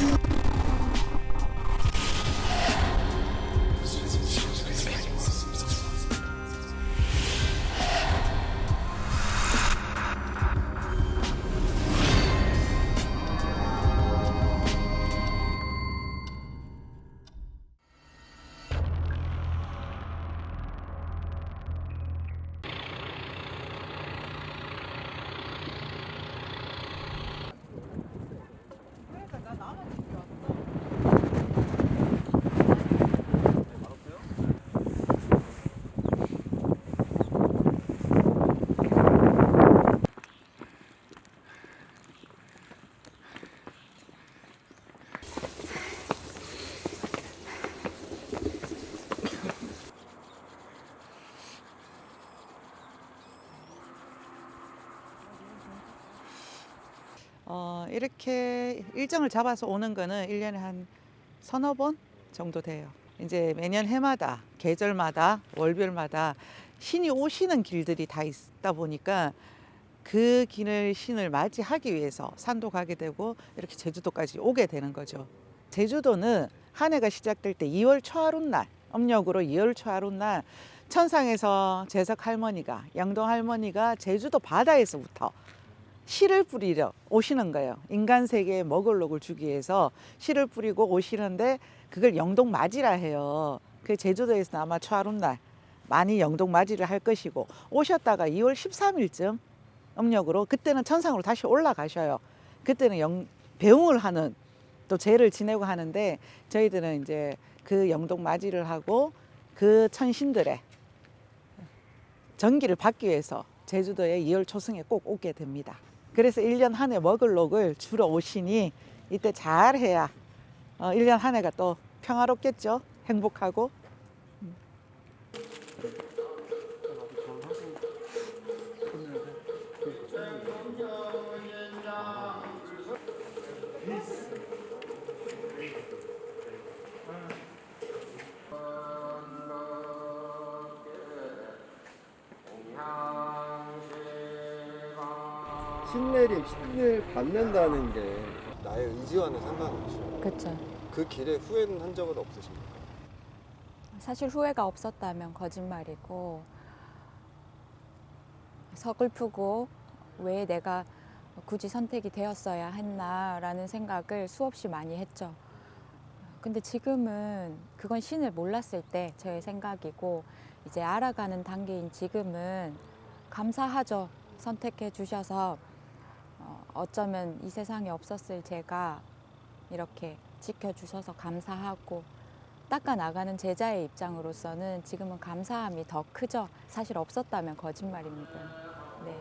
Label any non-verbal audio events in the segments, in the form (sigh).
you 이렇게 일정을 잡아서 오는 거는 일년에한 서너 번 정도 돼요. 이제 매년 해마다, 계절마다, 월별마다 신이 오시는 길들이 다 있다 보니까 그 길을 신을 맞이하기 위해서 산도 가게 되고 이렇게 제주도까지 오게 되는 거죠. 제주도는 한 해가 시작될 때 2월 초하룻 날, âm 력으로 2월 초하룻 날 천상에서 재석 할머니가, 양동 할머니가 제주도 바다에서부터 씨를 뿌리려 오시는 거예요. 인간 세계에 먹을 녹을 주기 위해서 씨를 뿌리고 오시는데 그걸 영동 맞이라 해요. 그 제주도에서 아마 초하룻 날 많이 영동 맞이를 할 것이고 오셨다가 2월 13일쯤 음력으로 그때는 천상으로 다시 올라가셔요. 그때는 영, 배웅을 하는 또 제를 지내고 하는데 저희들은 이제 그 영동 맞이를 하고 그 천신들의 전기를 받기 위해서 제주도에 2월 초승에 꼭 오게 됩니다. 그래서 1년 한 해 먹을 녹을 주러 오시니 이때 잘 해야 어, 1년 한 해가 또 평화롭겠죠. 행복하고. 신내림, 신을 받는다는 게 나의 의지와는 상관없죠. 그렇죠. 그 길에 후회는 한 적은 없으십니까? 사실 후회가 없었다면 거짓말이고 서글프고 왜 내가 굳이 선택이 되었어야 했나라는 생각을 수없이 많이 했죠. 근데 지금은 그건 신을 몰랐을 때 저의 생각이고 이제 알아가는 단계인 지금은 감사하죠. 선택해 주셔서 어, 어쩌면 이 세상에 없었을 제가 이렇게 지켜주셔서 감사하고 닦아 나가는 제자의 입장으로서는 지금은 감사함이 더 크죠. 사실 없었다면 거짓말입니다. 네.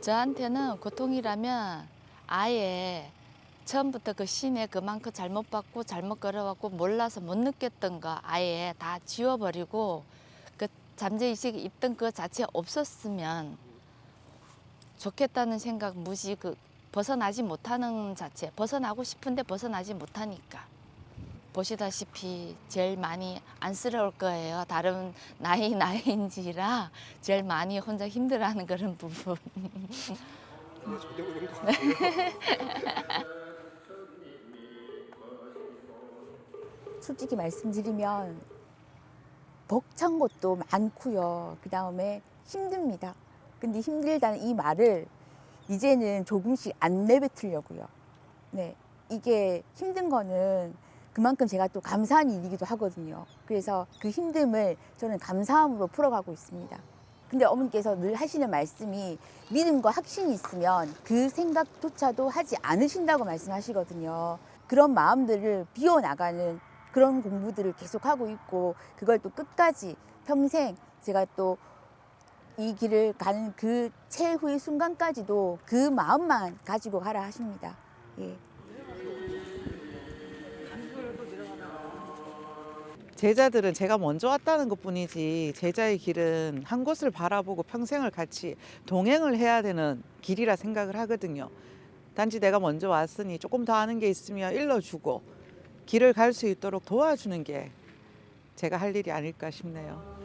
저한테는 고통이라면 아예 처음부터 그 신에 그만큼 잘못 받고 잘못 걸어왔고 몰라서 못 느꼈던 거 아예 다 지워버리고 그 잠재의식이 있던 그 자체 없었으면 좋겠다는 생각 무시 그 벗어나지 못하는 자체 벗어나고 싶은데 벗어나지 못하니까. 보시다시피 제일 많이 안쓰러울 거예요. 다른 나이 (laughs) 나이인지라 제일 많이 혼자 힘들어하는 그런 부분. 솔직히 말씀드리면 벅찬 것도 많고요. 그 다음에 힘듭니다. 근데 힘들다는 이 말을 이제는 조금씩 안 내뱉으려고요. 네. 이게 힘든 거는 그만큼 제가 또 감사한 일이기도 하거든요. 그래서 그 힘듦을 저는 감사함으로 풀어가고 있습니다. 근데 어머니께서 늘 하시는 말씀이 믿음과 확신이 있으면 그 생각조차도 하지 않으신다고 말씀하시거든요. 그런 마음들을 비워나가는 그런 공부들을 계속하고 있고 그걸 또 끝까지 평생 제가 또 이 길을 가는 그 최후의 순간까지도 그 마음만 가지고 가라 하십니다. 예. 제자들은 제가 먼저 왔다는 것 뿐이지 제자의 길은 한 곳을 바라보고 평생을 같이 동행을 해야 되는 길이라 생각을 하거든요. 단지 내가 먼저 왔으니 조금 더 아는 게 있으면 일러주고 길을 갈 수 있도록 도와주는 게 제가 할 일이 아닐까 싶네요.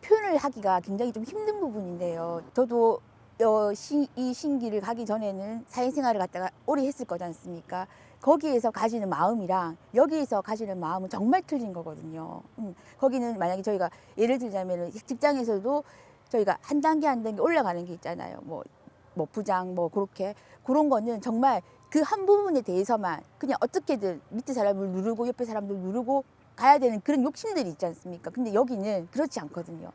표현을 하기가 굉장히 좀 힘든 부분인데요. 저도 어, 시, 이 신기를 가기 전에는 사회생활을 갖다가 오래 했을 거지 않습니까? 거기에서 가지는 마음이랑 여기에서 가지는 마음은 정말 틀린 거거든요. 음, 거기는 만약에 저희가 예를 들자면 직장에서도 저희가 한 단계 한 단계 올라가는 게 있잖아요. 뭐, 뭐 부장 뭐 그렇게 그런 거는 정말 그 한 부분에 대해서만 그냥 어떻게든 밑에 사람을 누르고 옆에 사람들 누르고 가야 되는 그런 욕심들이 있지 않습니까? 근데 여기는 그렇지 않거든요.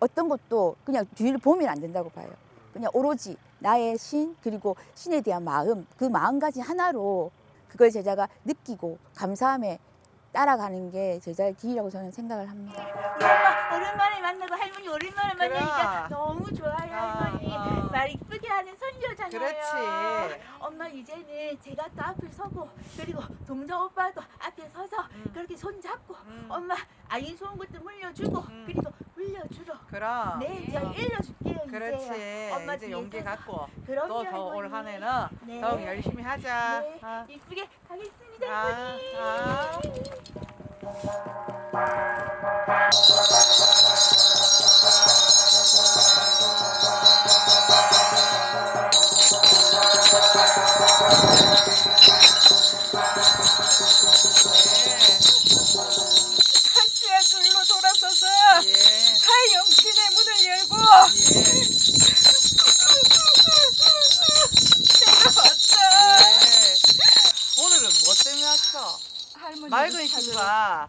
어떤 것도 그냥 뒤를 보면 안 된다고 봐요. 그냥 오로지 나의 신 그리고 신에 대한 마음 그 마음가짐 하나로 그걸 제자가 느끼고 감사함에 따라가는 게 제자의 길이라고 저는 생각을 합니다. 엄마 오랜만에 만나고 할머니 오랜만에 만나니까 그래. 너무 좋아요 할머니 어, 어. 말 이쁘게 하는 손녀잖아요 그렇지. 엄마 이제는 제가 또 앞을 서고 그리고 동정 오빠도 앞에 서서 음. 그렇게 손 잡고 음. 엄마 아이 좋은 것도 물려주고 음. 그리고 물려주러 그럼. 네 제가 어. 일러줄게요 그렇지. 이제 엄마 이제 용기. 갖고 그럼요 또더올 할머니. 한해는 네. 더욱 열심히 하자. 네 아. 이쁘게 가겠습니다 아, 할머니 아.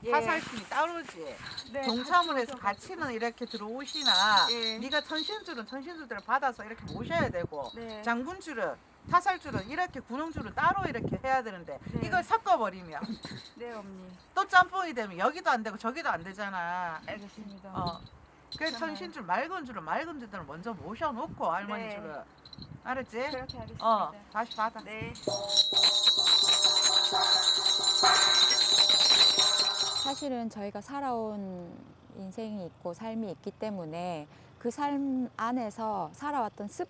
예. 화살신이 따로지. 네, 동참을 해서 같이는 이렇게 들어오시나 예. 네가 천신줄은 천신줄들을 받아서 이렇게 모셔야 되고 네. 장군줄은 타살줄은 이렇게 군용줄은 따로 이렇게 해야 되는데 네. 이걸 섞어버리면 (laughs) 네 언니 또 짬뽕이 되면 여기도 안 되고 저기도 안 되잖아. 알겠습니다 어. 그래서 천신줄 맑은 줄은 맑은 줄들을 먼저 모셔놓고 할머니 네. 줄은 알았지? 그렇게 하겠습니다 어 다시 받아. 네 사실은 저희가 살아온 인생이 있고 삶이 있기 때문에 그 삶 안에서 살아왔던 습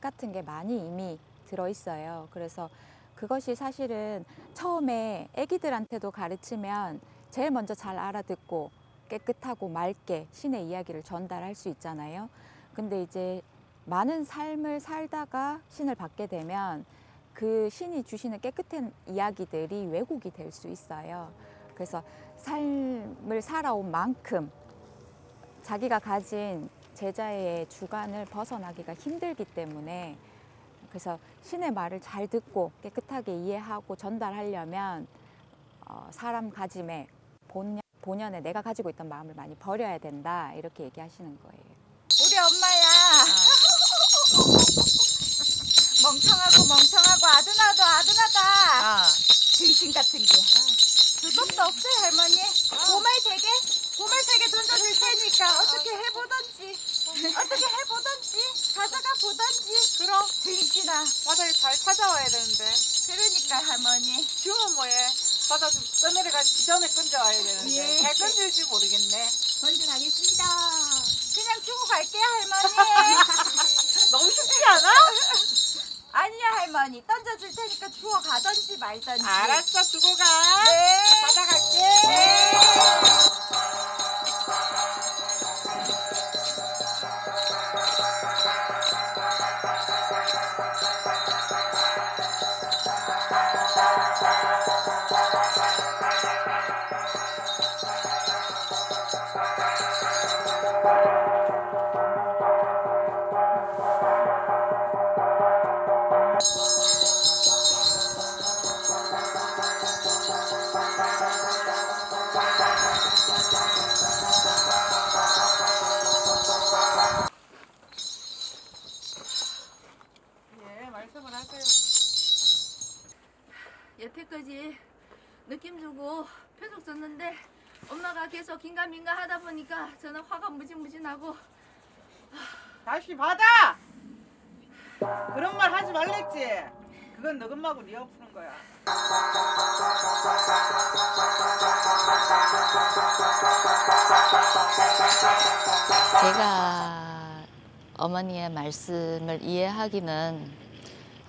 같은 게 많이 이미 들어 있어요. 그래서 그것이 사실은 처음에 아기들한테도 가르치면 제일 먼저 잘 알아듣고 깨끗하고 맑게 신의 이야기를 전달할 수 있잖아요. 근데 이제 많은 삶을 살다가 신을 받게 되면 그 신이 주시는 깨끗한 이야기들이 왜곡이 될 수 있어요. 그래서 삶을 살아온 만큼 자기가 가진 제자의 주관을 벗어나기가 힘들기 때문에 그래서 신의 말을 잘 듣고 깨끗하게 이해하고 전달하려면 어, 사람 가짐에 본연, 본연에 내가 가지고 있던 마음을 많이 버려야 된다 이렇게 얘기하시는 거예요. 우리 엄마야 (laughs) 멍청하고 멍청하고 아드나도 아드나다 아. 등신 같은 게 그것도 없어요 할머니. 고말 되게 고말 되게 던져줄 테니까 어떻게 해보던지 어떻게 해보던지 가져가 보던지. 그럼 등신아 바다에 잘 찾아와야 되는데. 그러니까 할머니. 주문 뭐해? 바다 좀 떠내려가 기 전에 건져와야 되는데. 예. 잘 건질지 모르겠네. 건져가겠습니다. 그냥 주고 갈게요 할머니 (laughs) 할머니 던져줄 테니까 주워 가던지 말던지 알았어 두고 가. 네 받아갈게. 네. 예, 여태까지 느낌 주고 표적 줬는데 엄마가 계속 긴가민가 하다 보니까 저는 화가 무진무진하고 다시 받아. 그런 말 하지 말랬지. 그건 너금마고 네가 푸는 거야. 제가 어머니의 말씀을 이해하기는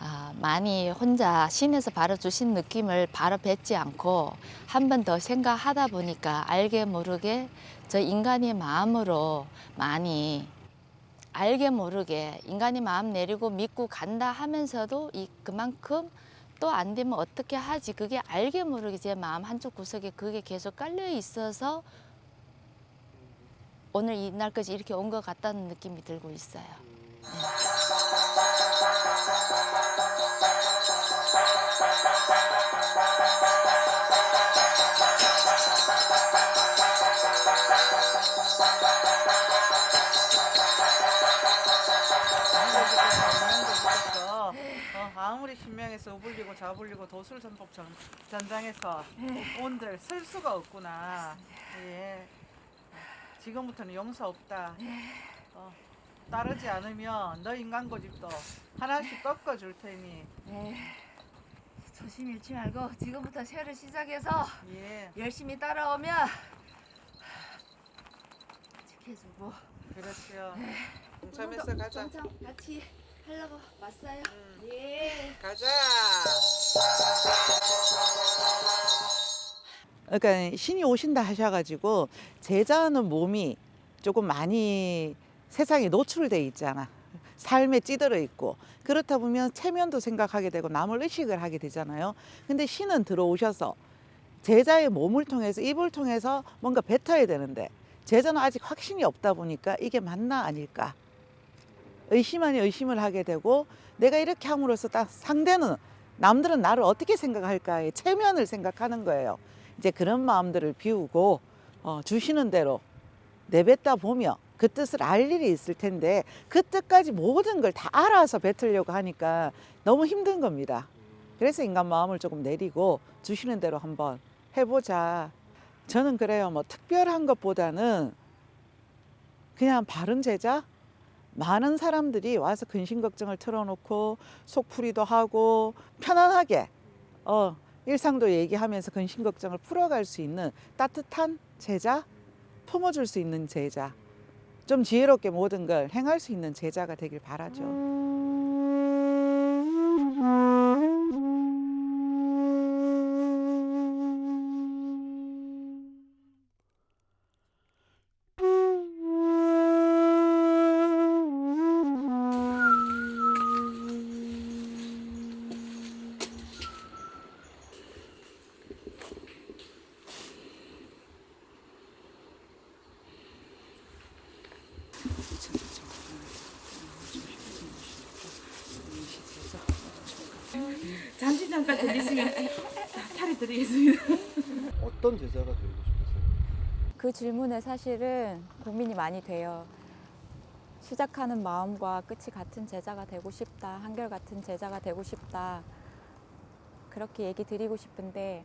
아, 많이 혼자 신에서 바로 주신 느낌을 바로 뱉지 않고 한 번 더 생각하다 보니까 알게 모르게 저 인간의 마음으로 많이 알게 모르게 인간이 마음 내리고 믿고 간다 하면서도 이 그만큼 또 안 되면 어떻게 하지 그게 알게 모르게 제 마음 한쪽 구석에 그게 계속 깔려 있어서 오늘 이날까지 이렇게 온 것 같다는 느낌이 들고 있어요. 어, 신명해서 우불리고 좌불리고 도술전법 전, 전장에서 온들 쓸 수가 없구나. 예. 지금부터는 용서 없다. 어, 따르지 않으면 너 인간 고집도 하나씩 꺾어 줄 테니. 네. 조심 잃지 말고 지금부터 새를 시작해서 예. 열심히 따라오면 지켜주고 그렇죠. 동참해서 가자. 동참 같이 하려고 왔어요. 음, 예. 가자. 그러니까 신이 오신다 하셔가지고 제자는 몸이 조금 많이 세상에 노출돼 있잖아. 삶에 찌들어 있고 그렇다 보면 체면도 생각하게 되고 남을 의식을 하게 되잖아요. 근데 신은 들어오셔서 제자의 몸을 통해서 입을 통해서 뭔가 뱉어야 되는데 제자는 아직 확신이 없다 보니까 이게 맞나 아닐까 의심 아니 의심을 하게 되고 내가 이렇게 함으로써 딱 상대는 남들은 나를 어떻게 생각할까의 체면을 생각하는 거예요. 이제 그런 마음들을 비우고 어, 주시는 대로 내뱉다 보면 그 뜻을 알 일이 있을 텐데 그 뜻까지 모든 걸 다 알아서 뱉으려고 하니까 너무 힘든 겁니다. 그래서 인간 마음을 조금 내리고 주시는 대로 한번 해보자. 저는 그래요. 뭐 특별한 것보다는 그냥 바른 제자 많은 사람들이 와서 근심 걱정을 털어놓고 속풀이도 하고 편안하게 어, 일상도 얘기하면서 근심 걱정을 풀어갈 수 있는 따뜻한 제자, 품어줄 수 있는 제자, 좀 지혜롭게 모든 걸 행할 수 있는 제자가 되길 바라죠. 잠깐 들리시면 탈이 드리겠습니다. 어떤 제자가 되고 싶으세요? 그 질문에 사실은 고민이 많이 돼요. 시작하는 마음과 끝이 같은 제자가 되고 싶다. 한결같은 제자가 되고 싶다. 그렇게 얘기 드리고 싶은데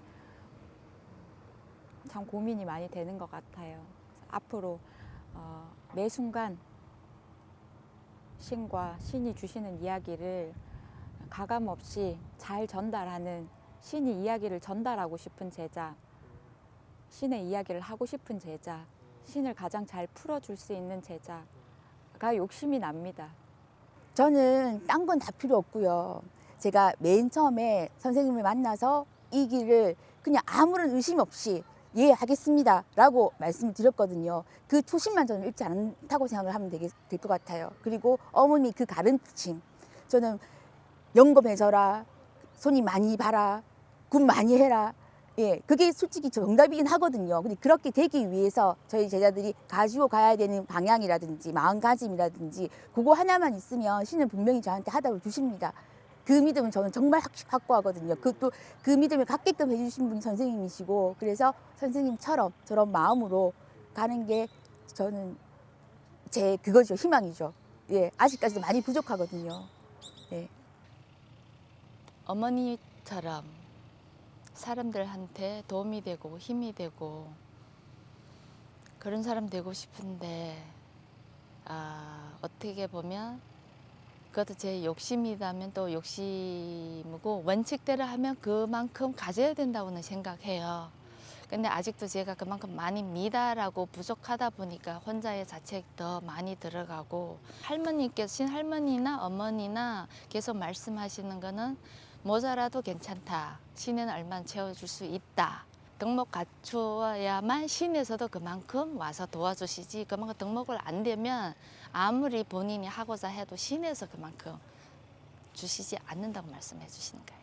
참 고민이 많이 되는 것 같아요. 앞으로 어, 매 순간 신과 신이 주시는 이야기를 가감 없이 잘 전달하는 신이 이야기를 전달하고 싶은 제자, 신의 이야기를 하고 싶은 제자, 신을 가장 잘 풀어줄 수 있는 제자가 욕심이 납니다. 저는 딴 건 다 필요 없고요. 제가 맨 처음에 선생님을 만나서 이 길을 그냥 아무런 의심 없이 예 하겠습니다 라고 말씀드렸거든요. 그 초심만 저는 잃지 않다고 생각을 하면 될 것 같아요. 그리고 어머니 그 가르침 저는 영검해져라 손이 많이 봐라 군 많이 해라 예 그게 솔직히 정답이긴 하거든요. 근데 그렇게 되기 위해서 저희 제자들이 가지고 가야 되는 방향이라든지 마음가짐이라든지 그거 하나만 있으면 신은 분명히 저한테 하답을 주십니다. 그 믿음은 저는 정말 확- 확고하거든요. 그또 그 믿음을 갖게끔 해주신 분이 선생님이시고 그래서 선생님처럼 저런 마음으로 가는 게 저는 제 그거죠 희망이죠. 예 아직까지도 많이 부족하거든요. 어머니처럼 사람들한테 도움이 되고 힘이 되고 그런 사람 되고 싶은데 아, 어떻게 보면 그것도 제 욕심이라면 또 욕심이고 원칙대로 하면 그만큼 가져야 된다고는 생각해요. 근데 아직도 제가 그만큼 많이 미달하고 부족하다 보니까 혼자의 자책 더 많이 들어가고 할머니께서 신할머니나 어머니나 계속 말씀하시는 거는 모자라도 괜찮다. 신에는 얼마 채워줄 수 있다. 덕목 갖추어야만 신에서도 그만큼 와서 도와주시지 그만큼 덕목을 안 되면 아무리 본인이 하고자 해도 신에서 그만큼 주시지 않는다고 말씀해 주시는 거예요.